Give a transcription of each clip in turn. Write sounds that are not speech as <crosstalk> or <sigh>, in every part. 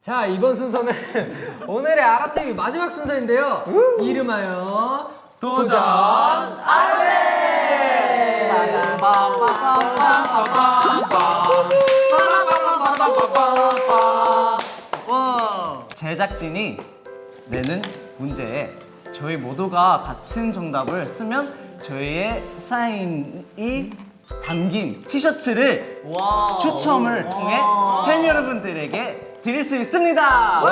자 이번 순서는 <laughs> 오늘의 아라TV 마지막 순서인데요. 이름하여 도전 제작진이 내는 문제에 저희 모두가 같은 정답을 쓰면 저희의 사인이 담긴 티셔츠를 추첨을 통해 팬 여러분들에게 드릴 수 있습니다.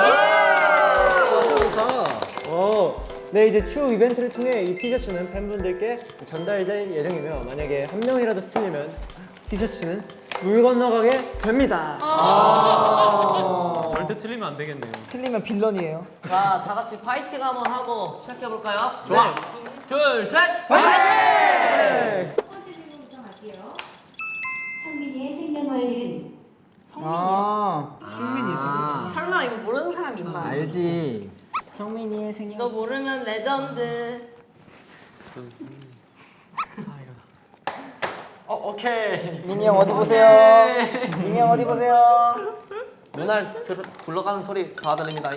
네 이제 추후 이벤트를 통해 이 티셔츠는 팬분들께 전달될 예정이며 만약에 한 명이라도 틀리면 티셔츠는 물 건너가게 됩니다 절대 틀리면 안 되겠네요. 틀리면 빌런이에요. 자, 다 같이 파이팅 한번 하고 시작해 볼까요? 좋아 둘, 셋. 번째 질문부터 갈게요. 성민이의 생년월일은 아, 설마 이거 모르는 사람 있나? 알지 성민이의 생일. 이거 모르면 레전드. 어, 오케이. 민이 형 어디 보세요? 민이 형 어디 보세요? 눈알 들, 굴러가는 소리 다 들립니다.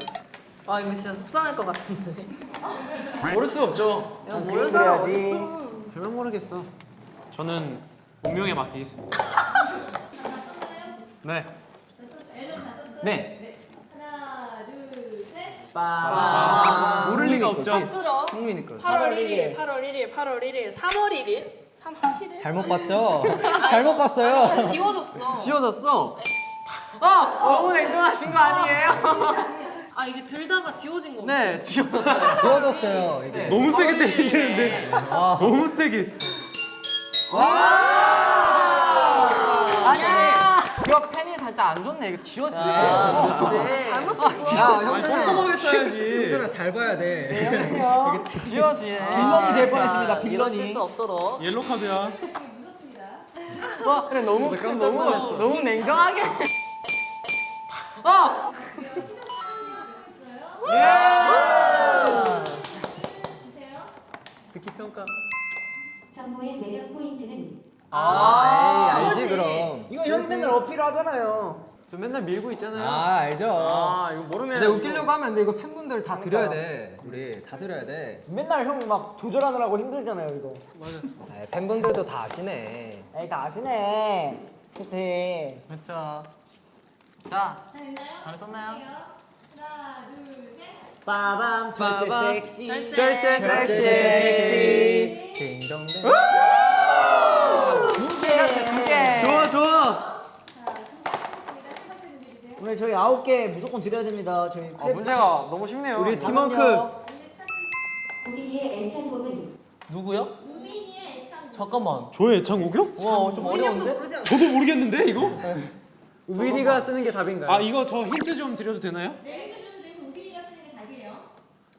아, 이거 진짜 속상할 것 같은데. 모를 수 없죠. 야, 모르는 사람. 어딨어? 설명 모르겠어. 저는 운명에 맡기겠습니다. 네. 네. 모를 리가 없죠. 들어. 성민이 거. 8월 1일, 8월 1일, 8월 1일, 3월 1일, 3월 1일. 잘못 봤죠? 잘못 봤어요 지워졌어. 지워졌어. 아, 너무 냉정하신 거 아니에요? <laughs> 아, 이게 들다가 지워진 거. 네, 지워졌어요. 지워졌어요 이게 너무 세게 때리시는데. 너무 세게. 아니, 이거 펜이 살짝 안 좋네. 이거 지워지네. 잘못 썼어. 야 형준아 꼼꼼하게 써야지. 형준아 잘 봐야 돼 <laughs> 지워지네. 빌런이 될 뻔했습니다 이런 실수 없도록. 옐로 카드야. 와, 그래 너무 너무 너무 냉정하게. <laughs> 어. 듣기 평가. 정모의 매력 포인트는 아 에이 알지 그럼 이거 형이 맨날 어필하잖아요. 저 맨날 밀고 있잖아요. 아 알죠 아, 이거 모르면. 근데 웃기려고 하면 안 돼. 이거 팬분들 다 드려야 돼. 우리 다 드려야 돼. 맨날 형 막 조절하느라고 힘들잖아요, 이거. 아, 팬분들도 다 아시네. 에이, 다 아시네. 그치. 그렇죠. 자, 잘 썼나요? 빠밤, 절제 빠밤. 섹시. 절제 섹시. 아홉 개 무조건 드려야 됩니다. 저희 아, 문제가 너무 쉽네요. 우리 팀워크. 우빈이의 애창곡은 누구요? 잠깐만. 저의 애창곡이요? 와, 좀 어려운데? 저도 모르겠는데 이거? 우빈이가 쓰는 게 답인가요? 아 이거 저 힌트 좀 드려도 되나요?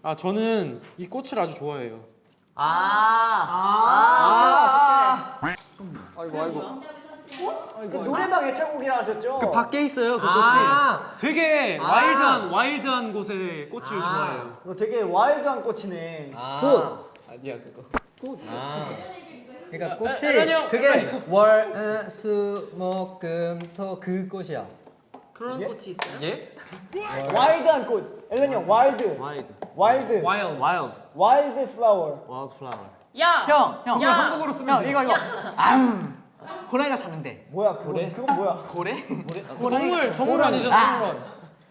아 저는 이 꽃을 아주 좋아해요. 아, 아, 아, 아이고 아이고. 그 노래방 애창곡이라 하셨죠? 그 밖에 있어요 그 꽃이. 아, 되게 아. 와일드한 와일드한 곳의 꽃을 좋아해요. 너 되게 와일드한 꽃이네. 아. 꽃. 아니야 그거. 꽃. 아. 그러니까 아, 꽃이 아니요. 그게 월, 어, 수, 목, 금, 토 그 꽃이야. 그런 예? 꽃이 있어요? 예? wild한 꽃. 앨런 형, wild. Wide wild. Wild. Wild wild flower. Wild flower 야! 형, 형. 야! 한국어로 쓰면 돼. 이거 이거. 암. 고라니가 사는데. 뭐야, 그래? 그건 뭐야? 고래? <laughs> 동물 동물 아니죠 동물원.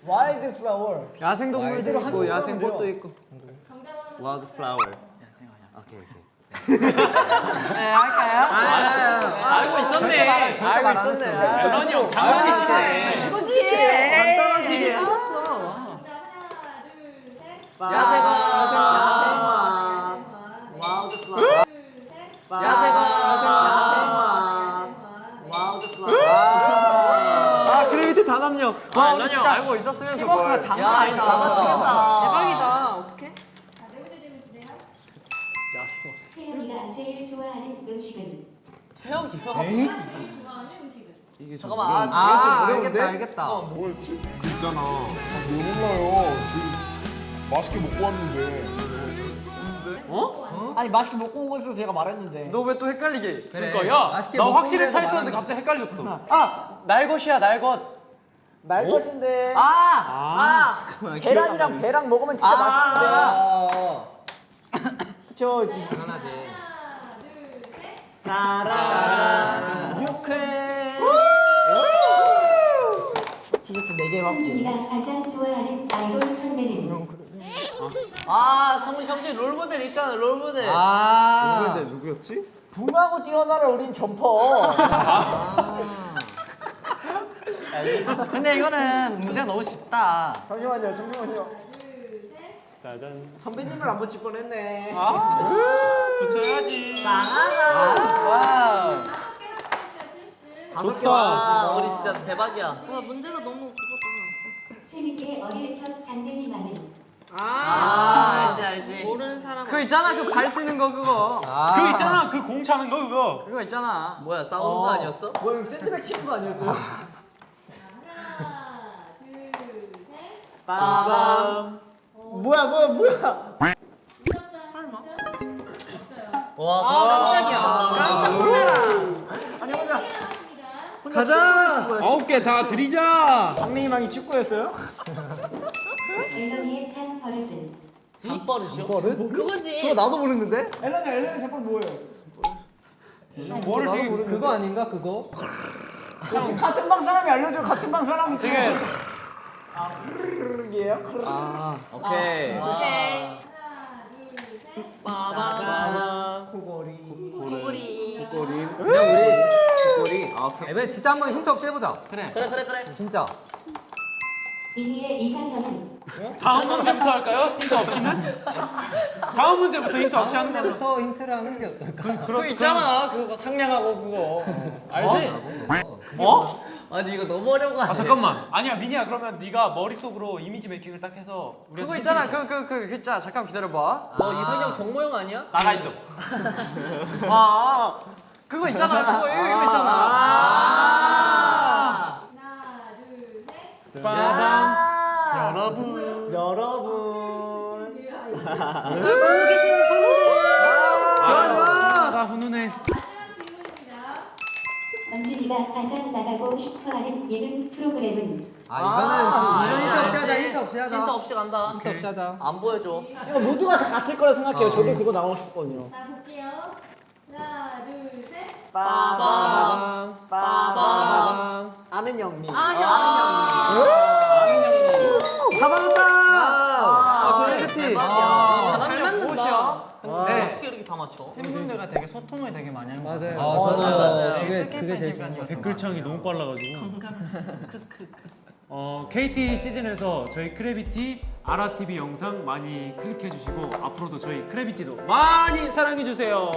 와일드 플라워. 야생동물도 있고 야생꽃도. 있고. Wild flower 오케이 오케이 알고 있었네. 절대 말안 했어. 런이 형 장난이시네. 이거지! 되게 써놨어. 야생 단합력 아, 런이 형 알고 있었으면서 뭘. 야, 이거 다 맞히겠다. 대박이다. 어떡해? 태연이가 제일 좋아하는 음식은 이게 좀 잠깐만. 아, 아, 알겠다, 알겠다. 뭐였지? 그 있잖아. 아, 몰라요. 그 맛있게 먹고 왔는데. 아니, 맛있게 먹고 온 것에서 제가 말했는데. 너 왜 또 헷갈리게? 그래. 그러니까 야, 맛있게 나 먹고 확실히 차 있었는데 갑자기 헷갈렸어. 아, 날것이야 날것. 날 것인데. 아! 아! 잠깐만, 계란이랑 배랑 먹으면 진짜 맛있는데. 아! <laughs> 그쵸. 당연하지. 따라 유쾌. 티셔츠 4개 먹지. 성민이가 가장 좋아하는 아이돌 선배는 아, 성민 형제 롤모델 있잖아, 롤모델. 아. 근데 누구였지? 붕하고 뛰어나를 우린 점퍼. 근데 이거는 문제가 너무 쉽다. 잠시만요, 잠시만요. 짜잔. 선배님을 안 붙일 뻔했네. 붙여야지. Wow. 와, 우리 진짜 대박이야. 와 문제가 너무 그거다. 세미의 어릴 적 장면이만은 아, 알지, 알지. 모르는 사람. 그 있잖아 그 발 쓰는 거 그거. 아. 그거 있잖아 그 공 차는 거 그거. 그거 있잖아. 뭐야, 싸우는 거 아니었어? 뭐야, 이거 샌드백 치는 거 아니었어 <laughs> 빠밤. 뭐야, 뭐야, 뭐야. 와, 깜짝이야. 깜짝 놀래라. 아니, 혼자. 가자! 아홉 개 다 드리자. 장래희망이 축구였어요? 앨런이의 찬 버릇은 잠버릇이요? 버릇? 그거지. 그거 나도 모르는데? 앨런이, 앨런이 제발 뭐예요? 뭐를 나도 모르는데? 그거 아닌가 그거? 같은, 같은 방 사람이 알려줘, 같은 방 사람이. 되게. 아, 흐르르르이에요? 아. 오케이. 오케이. 빠밤. 코골이. 꼬리. 꼬리. 그냥 우리 꼬리. 아, 오케이. 이번에 진짜 한번 힌트 없이 해보자. 그래, 그래, 그래. 진짜. 미니의 이상형은 다음 문제부터 할까요? 힌트 없이는? 다음 문제부터 힌트 없이 하는 걸로. 부터 힌트를 하는 게 어떨까? 그거 있잖아 그거 상냥하고 그거. 알지? 어? 아니, 이거 너무 어려운 거 아니야? 아 잠깐만. 아니야 민희야 그러면 네가 머릿속으로 이미지 메이킹을 딱 해서 그거 있잖아 그그그 글자 잠깐 기다려봐. 뭐 이선영 정모형 아니야? 나가 있어. <laughs> 아 그거 있잖아 그거 이거, 이거 있잖아. 아. 빠밤. 여러분. 여러분. 이걸 보고 계신 분들. 아, 나 훈훈해. 원준이가 가장 나가고 싶어하는 예능 프로그램은 아, 이거는 지금 아, 이런 힌트 없이 하자. 알지. 힌트 없이 하자. 힌트 없이 간다. 힌트 없이 하자. 안 보여줘. 이거 모두가 다 같을 거라 생각해요. 저도 그거 나오고 싶거든요. 자 볼게요. 하나, 둘, 셋. 빠밤. 빠밤. 아는 영미. 다 받았다! 아, quality. 아, 잘 맞는다. 맞춰? 팬분들과 되게 소통을 되게 많이 한거 같아요. 아, 저도 그게 그게 제일 좋은 거 같아요. 댓글창이 너무 빨라가지고. <laughs> 어, KT 시즌에서 저희 크래비티 아라TV 영상 많이 클릭해 주시고 앞으로도 저희 크래비티도 많이 사랑해 주세요.